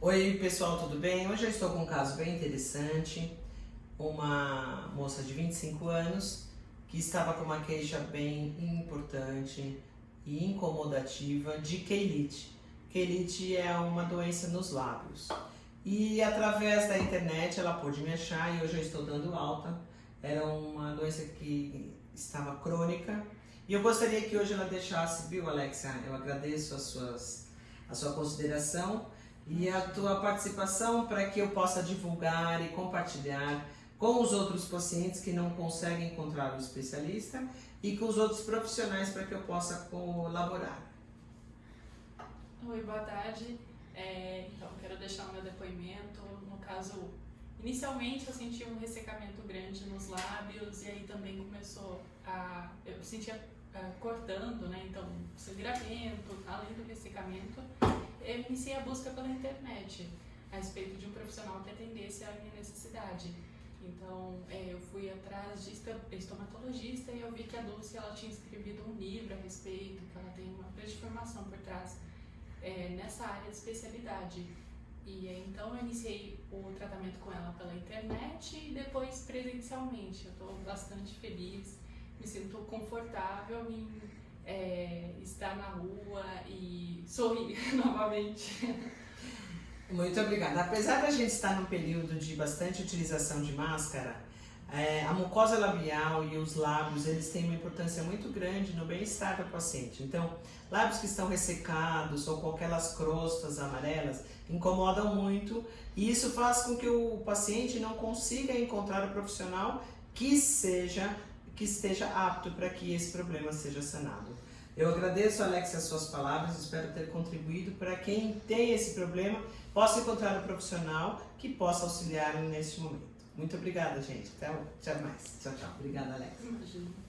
Oi pessoal, tudo bem? Hoje eu estou com um caso bem interessante. Uma moça de 25 anos que estava com uma queixa bem importante e incomodativa de quelite. Quelite é uma doença nos lábios. E através da internet ela pôde me achar e hoje eu estou dando alta. Era uma doença que estava crônica. E eu gostaria que hoje ela deixasse, viu Alexia? Eu agradeço as suas, a sua consideração e a tua participação para que eu possa divulgar e compartilhar com os outros pacientes que não conseguem encontrar o especialista e com os outros profissionais para que eu possa colaborar. Oi, boa tarde. É, então, quero deixar o meu depoimento. No caso, inicialmente eu senti um ressecamento grande nos lábios e aí também começou a... eu sentia uh, cortando, né? Então, sangramento, além do ressecamento. Eu iniciei a busca pela internet a respeito de um profissional que atendesse a minha necessidade. Então, é, eu fui atrás de estomatologista e eu vi que a Dulce ela tinha escrevido um livro a respeito, que ela tem uma grande formação por trás é, nessa área de especialidade. E então eu iniciei o tratamento com ela pela internet e depois presencialmente. Eu estou bastante feliz, me sinto confortável em é, estar na rua e sorrir novamente. Muito obrigada. Apesar da gente estar num período de bastante utilização de máscara, é, a mucosa labial e os lábios, eles têm uma importância muito grande no bem-estar do paciente. Então, lábios que estão ressecados ou com aquelas crostas amarelas incomodam muito e isso faz com que o paciente não consiga encontrar o profissional que seja que esteja apto para que esse problema seja sanado. Eu agradeço, Alex, as suas palavras, espero ter contribuído para quem tem esse problema possa encontrar um profissional que possa auxiliar nesse momento. Muito obrigada, gente. Até, até mais. Tchau, tchau. Obrigada, Alex. Imagina.